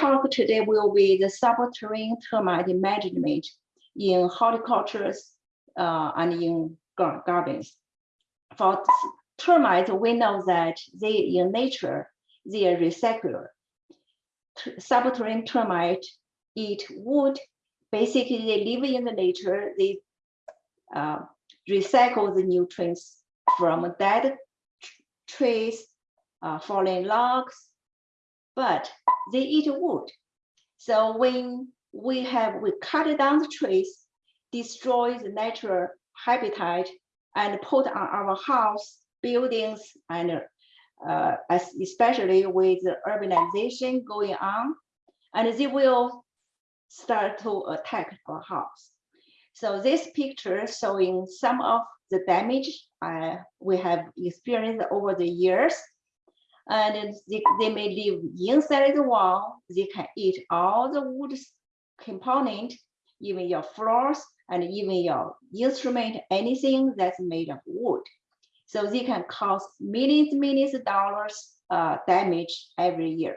talk today will be the subterranean termite management in horticulture uh, and in gardens. For termites, we know that they in nature, they are recycler. Subterranean termite eat wood. Basically, they live in the nature. They uh, recycle the nutrients from dead trees, uh, fallen logs, but they eat wood. So when we have we cut down the trees, destroy the natural habitat, and put on our house, buildings, and uh, especially with the urbanization going on, and they will start to attack our house. So this picture showing some of the damage uh, we have experienced over the years. And they, they may live inside the wall. They can eat all the wood component, even your floors and even your instrument, anything that's made of wood. So they can cause millions, millions of dollars uh, damage every year.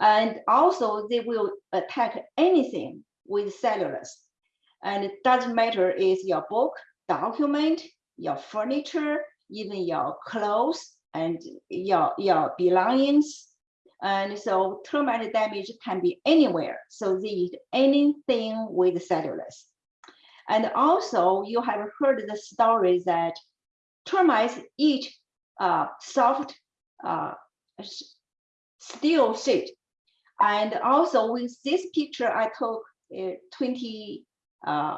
And also they will attack anything with cellulose. And it doesn't matter is your book, document, your furniture, even your clothes and your, your belongings. And so termite damage can be anywhere. So they eat anything with cellulose. And also you have heard the story that termites eat uh, soft uh, steel sheet. And also with this picture I took uh, 20 uh,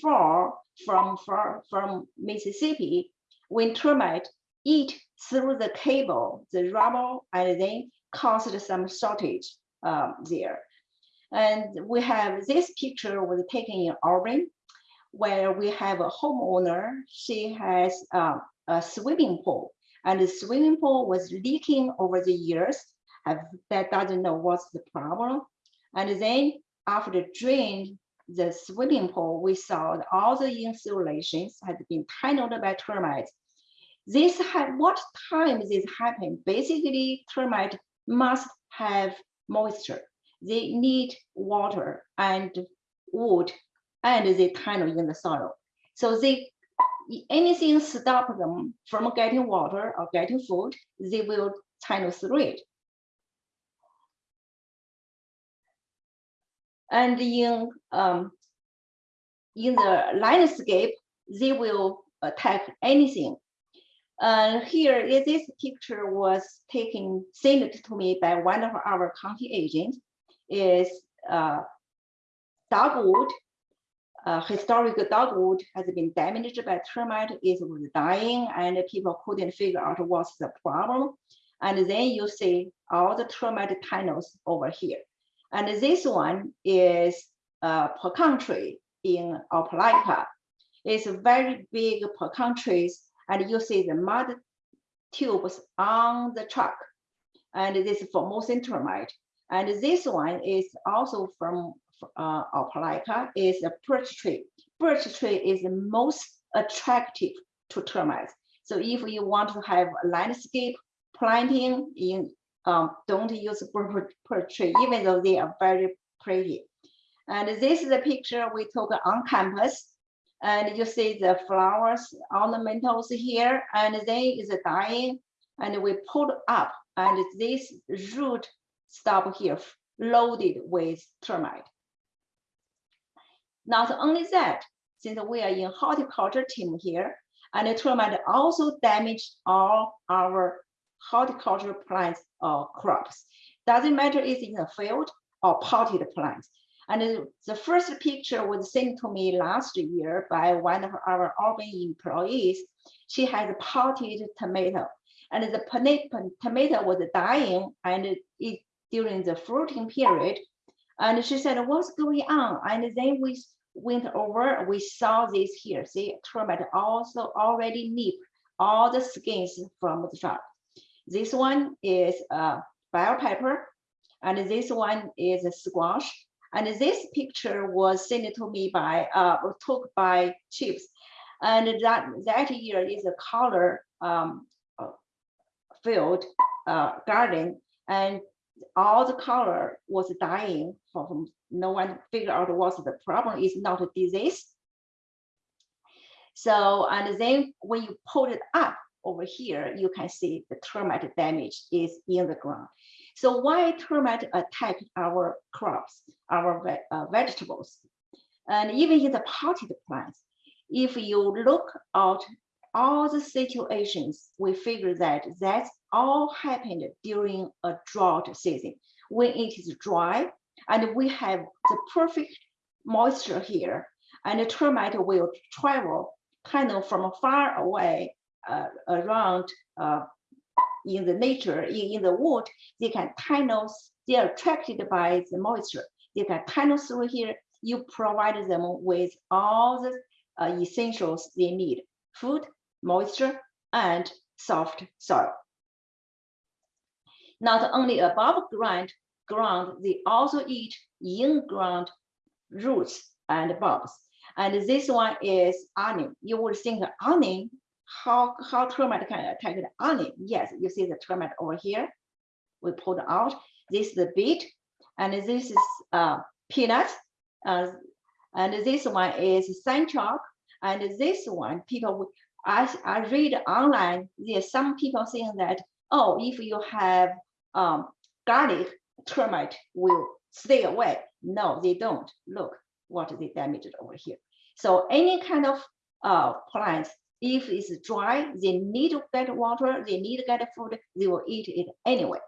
04 from, from, from Mississippi, when termite eat through the cable, the rubber, and then caused some shortage um, there. And we have this picture was taken in Auburn, where we have a homeowner. She has um, a swimming pool, and the swimming pool was leaking over the years. Have, that doesn't know what's the problem. And then after the drain, the swimming pool, we saw all the insulations had been tunneled by termites. This had what time this happened? Basically, termite must have moisture. They need water and wood, and they tunnel in the soil. So they anything stop them from getting water or getting food, they will tunnel through it. And in, um, in the landscape, they will attack anything. Uh, here, this picture was taken, sent to me by one of our county agents, is uh, dogwood, uh, historic dogwood has been damaged by termite, it was dying, and people couldn't figure out what's the problem. And then you see all the termite tunnels over here. And this one is a pecan tree in Opelika. It's a very big pecan trees, and you see the mud tubes on the truck. And this is Formosan termite. And this one is also from uh, Opelika, is a birch tree. Birch tree is the most attractive to termites. So if you want to have a landscape planting in um, don't use birch tree, even though they are very pretty. And this is a picture we took on campus. And you see the flowers, ornamentals here, and then is dying, and we pulled up, and this root stop here, loaded with termite. Not only that, since we are in horticulture team here, and the termite also damaged all our horticultural plants or crops. Doesn't matter if it's in a field or potted plants. And the first picture was sent to me last year by one of our Auburn employees. She has a potted tomato and the tomato was dying and it during the fruiting period. And she said, what's going on? And then we went over, we saw this here. See, termite also already nip all the skins from the truck. This one is a bell pepper, and this one is a squash. And this picture was sent to me by, uh, took by Chips. And that, that year is a color um, field uh, garden. And all the color was dying from no one figured out what's the problem is not a disease. So, and then when you pull it up over here, you can see the termite damage is in the ground. So why termite attack our crops, our ve uh, vegetables? And even in the potted plants, if you look at all the situations, we figure that that's all happened during a drought season when it is dry and we have the perfect moisture here and the termite will travel kind of from far away uh, around uh, in the nature, in, in the wood, they can tunnel, they are attracted by the moisture. They can tunnel through here. You provide them with all the uh, essentials they need, food, moisture, and soft soil. Not only above ground, ground, they also eat in-ground roots and bulbs. And this one is onion. You would think onion, how, how termite can attack the onion? Yes, you see the termite over here. We pulled out. This is the beet, and this is uh, peanut, Uh, and this one is chalk. And this one, people, I, I read online, there's some people saying that, oh, if you have um, garlic, termite will stay away. No, they don't. Look what they damaged over here. So any kind of uh, plants, if it's dry, they need to get water, they need to get food, they will eat it anyway.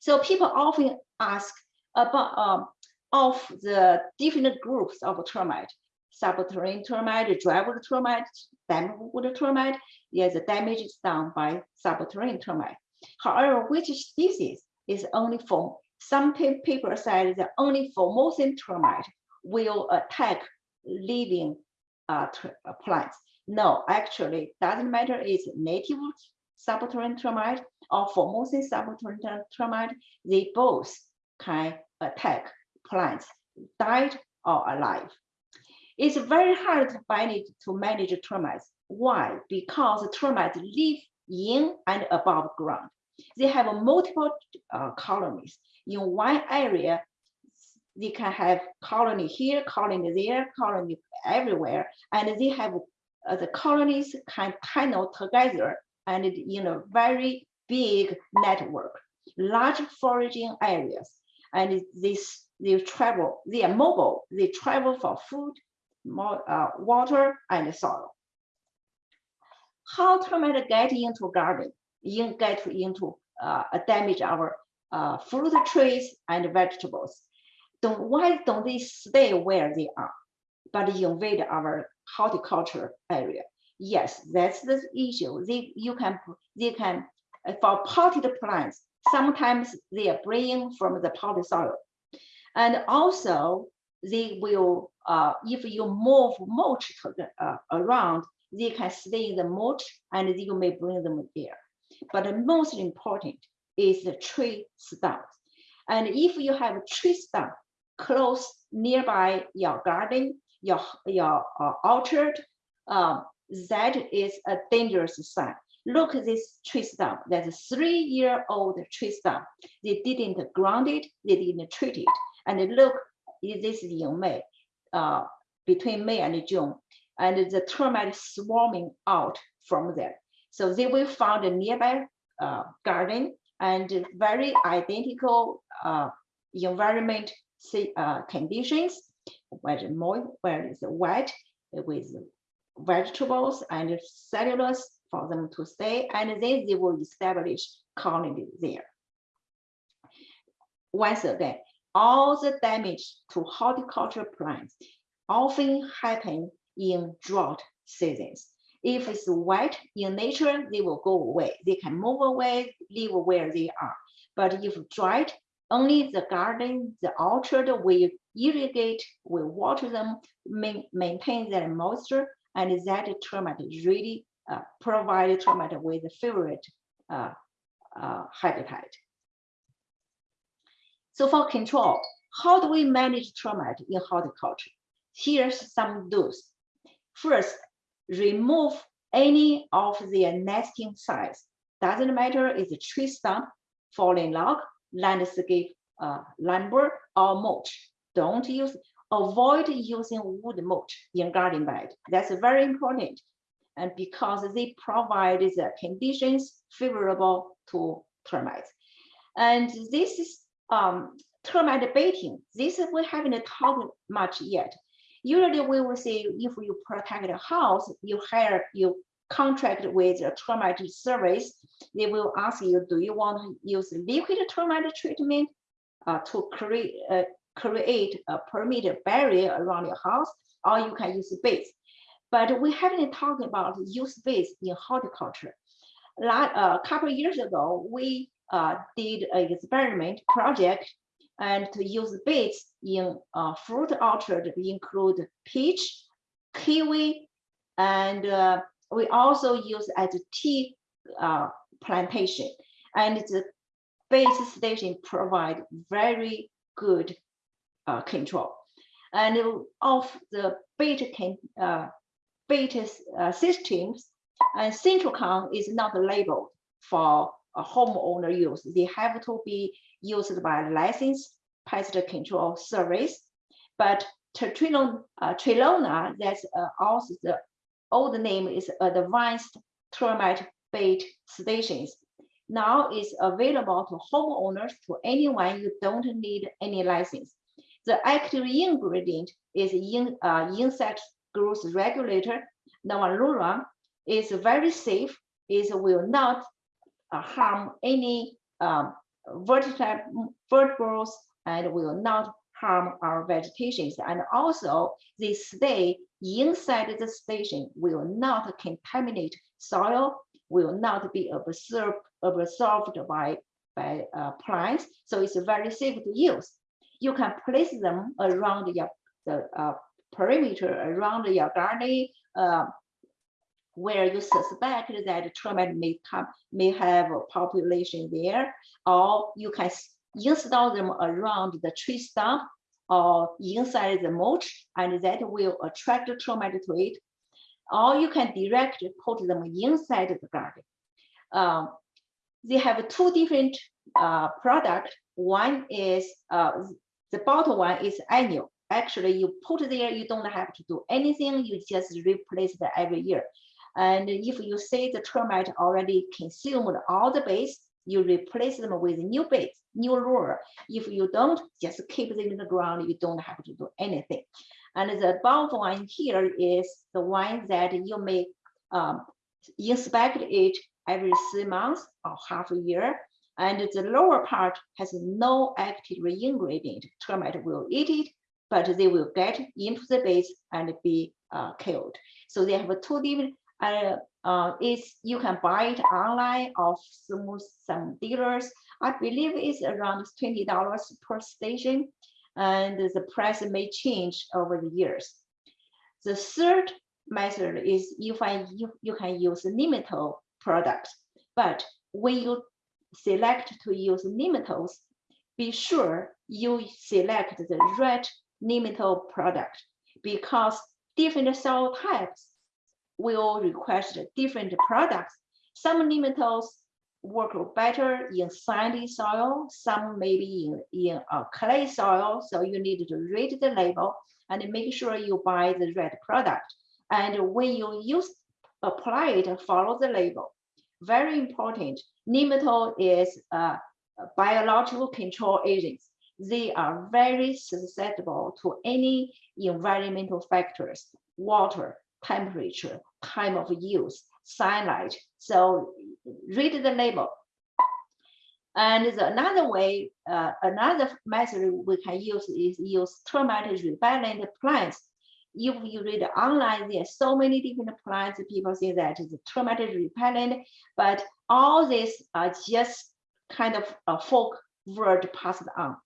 So people often ask about um, of the different groups of termite, subterranean termite, drywood termite, dampwood termite. Yes, the damage is done by subterranean termite. However, which species is only for some people said that only for Formosan termite will attack living uh, uh, plants. No, actually, doesn't matter. It's native subterranean termite or Formosan subterranean termite. They both can attack plants, died or alive. It's very hard to manage to manage termites. Why? Because termites live in and above ground. They have multiple uh, colonies. In one area, they can have colony here, colony there, colony everywhere, and they have uh, the colonies can tunnel together and in a very big network, large foraging areas, and this they travel, they are mobile, they travel for food, more, uh, water, and soil. How termites get into garden, in, get into uh, damage our uh, fruit trees and vegetables? Don't, why don't they stay where they are, but invade our horticulture area? Yes, that's the issue. They, you can, they can, uh, for potted plants, sometimes they are bringing from the potted soil. And also they will, uh, if you move mulch the, uh, around, they can stay in the mulch and you may bring them there. But the most important is the tree stump. And if you have a tree stump, close nearby your garden, your, your uh, orchard, um, that is a dangerous sign. Look at this tree stump. That's a three-year-old tree stump. They didn't ground it, they didn't treat it. And look, this is in May, uh, between May and June, and the termite swarming out from there. So they will find a nearby uh, garden and very identical uh, environment uh, conditions, where moist, where it's wet with vegetables and cellulose for them to stay, and then they will establish colony there. Once again, all the damage to horticulture plants often happen in drought seasons. If it's wet in nature, they will go away. They can move away, live where they are. But if dried, only the garden, the orchard we irrigate, we water them, main, maintain their moisture, and that termite really uh, provide termite with a favorite uh, uh, habitat. So for control, how do we manage termite in horticulture? Here's some do's. First, remove any of their nesting sites. Doesn't matter if it's a tree stump fallen log, landscape uh, lumber, or mulch. Don't use, avoid using wood mulch in garden bed. That's very important. And because they provide the conditions favorable to termites. And this is um, termite baiting. This we haven't talked much yet. Usually we will say if you protect a house, you hire, you contract with a termite service, they will ask you, do you want to use liquid termite treatment uh, to create, uh, create a perimeter barrier around your house, or you can use baits. But we haven't talked about use baits in horticulture. Like, uh, a couple years ago, we uh, did an experiment project and to use baits in uh, fruit orchard include peach, kiwi, and uh, we also use as a tea uh, plantation. And the base station provide very good uh, control. And of the beta can uh, beta uh, systems, and Sentricon is not labeled for a homeowner use. They have to be used by licensed pest control service. But Trelona, uh, Trelona that's uh, also the old name is Advanced Termite Bait Stations. Now it's available to homeowners to anyone you don't need any license. The active ingredient is in, uh, insect growth regulator. Novaluron is very safe. It will not uh, harm any um, vertebrates and will not harm our vegetations. And also they stay inside the station will not contaminate soil, will not be absorbed, absorbed by, by uh, plants. So it's very safe to use. You can place them around your the uh, perimeter around your garden uh, where you suspect that termite may come may have a population there, or you can install them around the tree stump or inside the mulch, and that will attract the termite to it. Or you can directly put them inside the garden. Um, they have two different uh, products. One is uh, the bottom one is annual. Actually, you put there, you don't have to do anything. You just replace it every year. And if you see the termite already consumed all the base, you replace them with new base, new lure. If you don't, just keep them in the ground. You don't have to do anything. And the above one here is the one that you may um, inspect it every three months or half a year. And the lower part has no active ingredient. Termite will eat it, but they will get into the base and be uh, killed. So they have two different uh, uh, it's you can buy it online or through some dealers. I believe it's around twenty dollars per station, and the price may change over the years. The third method is you find you, you can use nematode products, but when you select to use nematodes, be sure you select the right nematode product because different cell types will request different products. Some nematodes work better in sandy soil, some maybe in, in a clay soil. So you need to read the label and make sure you buy the right product. And when you use apply it, follow the label. Very important. Nematode is a biological control agents. They are very susceptible to any environmental factors, water, temperature, time of use, sunlight. So read the label. And the another way, uh, another method we can use is use termite repellent plants. If you read online, there are so many different plants. People say that it's termite repellent, but all these are just kind of a folk word passed on.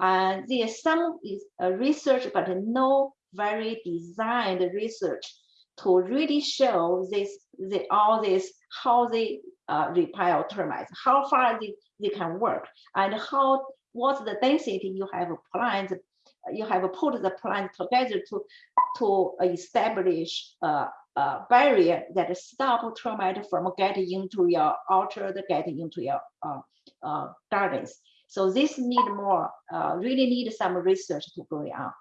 And there's some is uh, research, but no very designed research to really show this, the, all this, how they uh, repel termites, how far they, they can work, and how what's the density you have plants, you have put the plant together to to establish a, barrier that stop termite from getting into your orchard, getting into your uh, uh, gardens. So this need more, uh, really need some research to go on.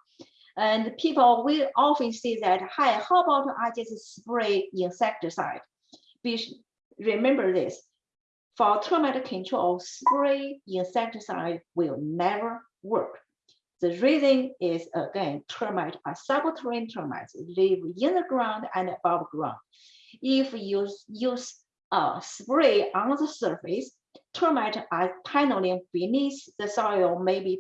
And people will often say that, hi, how about I just spray insecticide? Be, remember this, for termite control, spray insecticide will never work. The reason is again, termite are subterranean termites live in the ground and above ground. If you use a uh, spray on the surface, termites are tunneling beneath the soil, maybe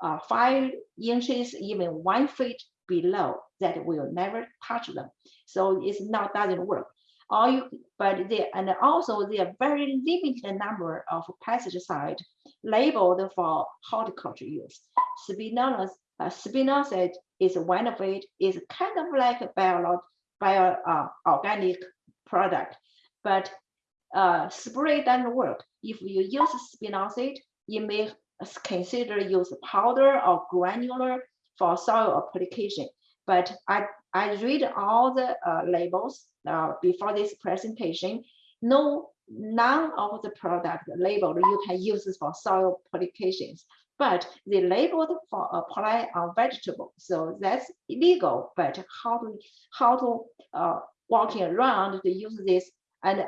uh, five inches, even one feet below, that will never touch them. So it's not doesn't work. All you, but they and also there are very limited number of pesticide labeled for horticulture use. Spinosad, uh, spinosad is one of it. Is kind of like a bio, bio uh, organic product, but uh, spray doesn't work. If you use spinosad, you may consider use powder or granular for soil application. But I, I read all the uh, labels uh, before this presentation. No, none of the product labeled you can use for soil applications, but they labeled for apply on vegetable. So that's illegal, but how to, how to uh, walking around to use this. And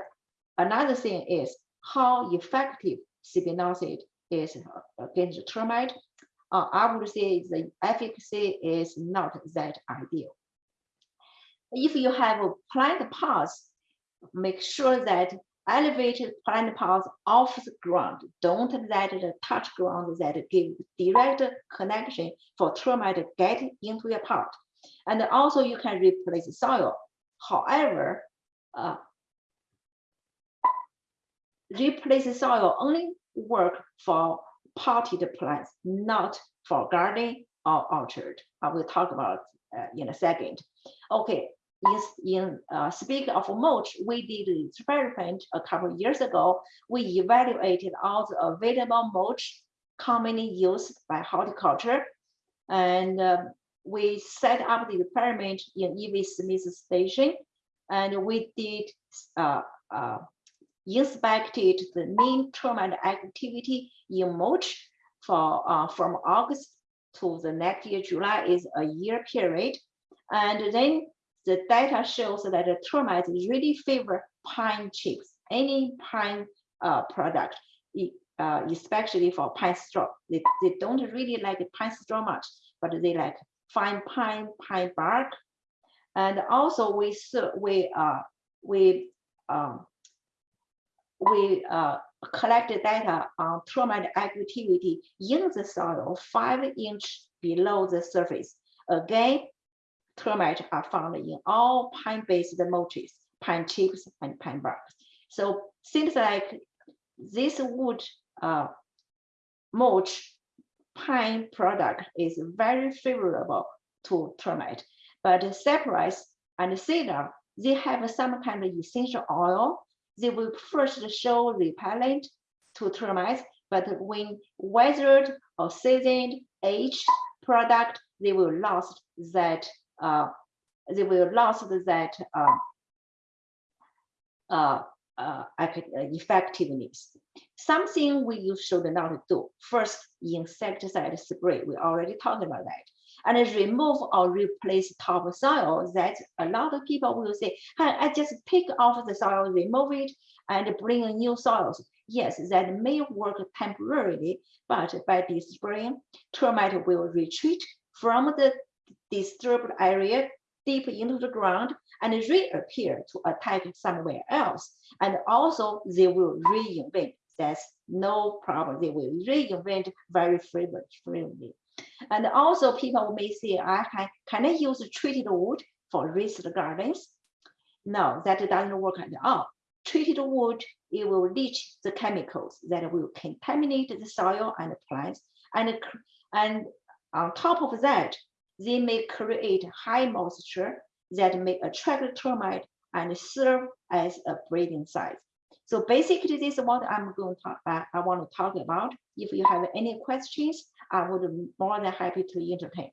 another thing is how effective spinosad is against termite. Uh, I would say the efficacy is not that ideal. If you have a plant pots, make sure that elevated plant pots off the ground. Don't let it touch ground that give direct connection for termite get into your pot. And also you can replace soil. However, uh, replace soil only work for potted plants, not for garden or orchard. I will talk about uh, in a second. Okay, in, in uh, speaking of mulch, we did an experiment a couple of years ago. We evaluated all the available mulch commonly used by horticulture. And uh, we set up the experiment in E.V. Smith Station. And we did uh, uh, inspected the mean termite activity in mulch for uh, from August to the next year, July is a year period. And then the data shows that the termites really favor pine chips, any pine uh, product, uh, especially for pine straw. They, they don't really like pine straw much, but they like fine pine, pine bark. And also we we uh, we um, we uh, collected data on termite activity in the soil five inch below the surface. Again, termites are found in all pine-based mulches, pine chips and pine barks. So seems like this wood uh, mulch pine product is very favorable to termite. But cypress and cedar, they have some kind of essential oil. They will first show repellent to termites, but when weathered or seasoned, aged product, they will lost that uh, they will lost that uh, uh, uh, effectiveness. Something we should not do. First, insecticide spray. We already talked about that. And remove or replace top soil That a lot of people will say, hey, I just pick off the soil, remove it, and bring new soils. Yes, that may work temporarily, but by this spring, termite will retreat from the disturbed area deep into the ground and reappear to attack somewhere else. And also they will reinvent. That's no problem. They will reinvent very frequently. And also people may say, I can, can I use treated wood for raised gardens? No, that doesn't work at all. Treated wood, it will leach the chemicals that will contaminate the soil and the plants. And, and on top of that, they may create high moisture that may attract termite and serve as a breeding site. So basically, this is what I'm going to talk. I want to talk about. If you have any questions, I would be more than happy to entertain.